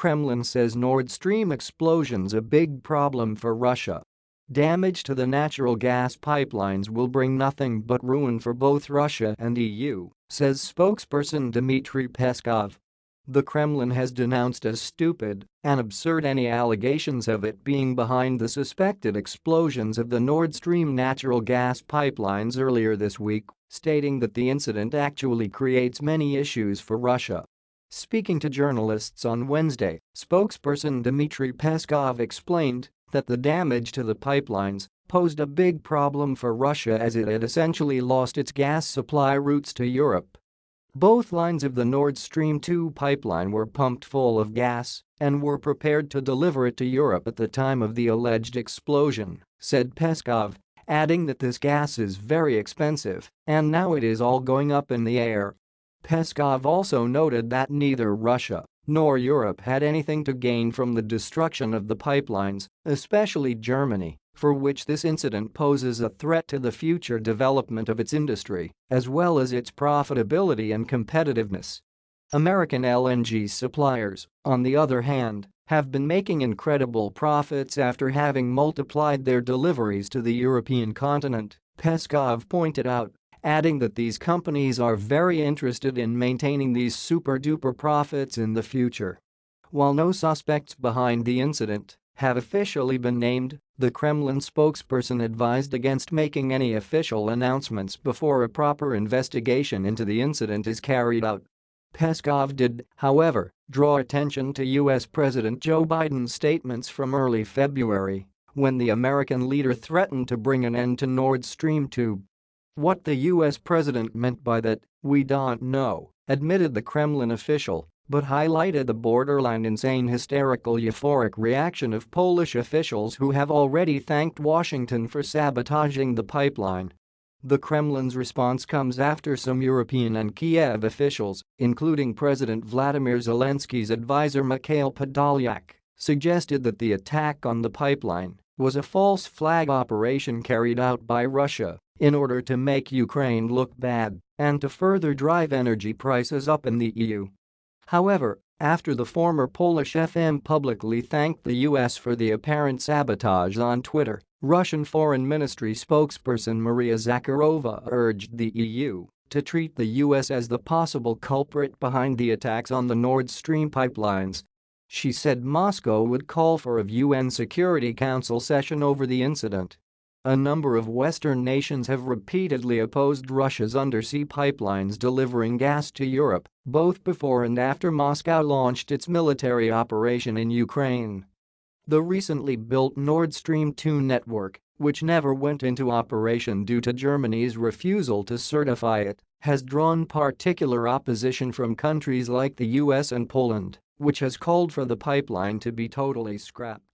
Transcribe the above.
Kremlin says Nord Stream explosion's a big problem for Russia. Damage to the natural gas pipelines will bring nothing but ruin for both Russia and EU, says spokesperson Dmitry Peskov. The Kremlin has denounced as stupid and absurd any allegations of it being behind the suspected explosions of the Nord Stream natural gas pipelines earlier this week, stating that the incident actually creates many issues for Russia. Speaking to journalists on Wednesday, spokesperson Dmitry Peskov explained that the damage to the pipelines posed a big problem for Russia as it had essentially lost its gas supply routes to Europe both lines of the Nord Stream 2 pipeline were pumped full of gas and were prepared to deliver it to Europe at the time of the alleged explosion, said Peskov, adding that this gas is very expensive and now it is all going up in the air. Peskov also noted that neither Russia nor Europe had anything to gain from the destruction of the pipelines, especially Germany, for which this incident poses a threat to the future development of its industry, as well as its profitability and competitiveness. American LNG suppliers, on the other hand, have been making incredible profits after having multiplied their deliveries to the European continent, Peskov pointed out, adding that these companies are very interested in maintaining these super-duper profits in the future. While no suspects behind the incident have officially been named, the Kremlin spokesperson advised against making any official announcements before a proper investigation into the incident is carried out. Peskov did, however, draw attention to U.S. President Joe Biden's statements from early February when the American leader threatened to bring an end to Nord Stream 2. What the U.S. president meant by that, we don't know, admitted the Kremlin official, but highlighted the borderline insane hysterical euphoric reaction of Polish officials who have already thanked Washington for sabotaging the pipeline. The Kremlin's response comes after some European and Kiev officials, including President Vladimir Zelensky's advisor Mikhail Podolyak, suggested that the attack on the pipeline was a false flag operation carried out by Russia in order to make Ukraine look bad and to further drive energy prices up in the EU. However, after the former Polish FM publicly thanked the US for the apparent sabotage on Twitter, Russian Foreign Ministry spokesperson Maria Zakharova urged the EU to treat the US as the possible culprit behind the attacks on the Nord Stream pipelines. She said Moscow would call for a UN Security Council session over the incident a number of Western nations have repeatedly opposed Russia's undersea pipelines delivering gas to Europe, both before and after Moscow launched its military operation in Ukraine. The recently built Nord Stream 2 network, which never went into operation due to Germany's refusal to certify it, has drawn particular opposition from countries like the US and Poland, which has called for the pipeline to be totally scrapped.